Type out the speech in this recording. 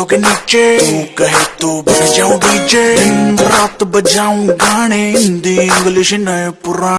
देखूँ के नीचे। तू कहे तो बन जाऊँ डीजे। दिन रात बजाऊं गाने। हिंदी, इंग्लिश, नए पुराने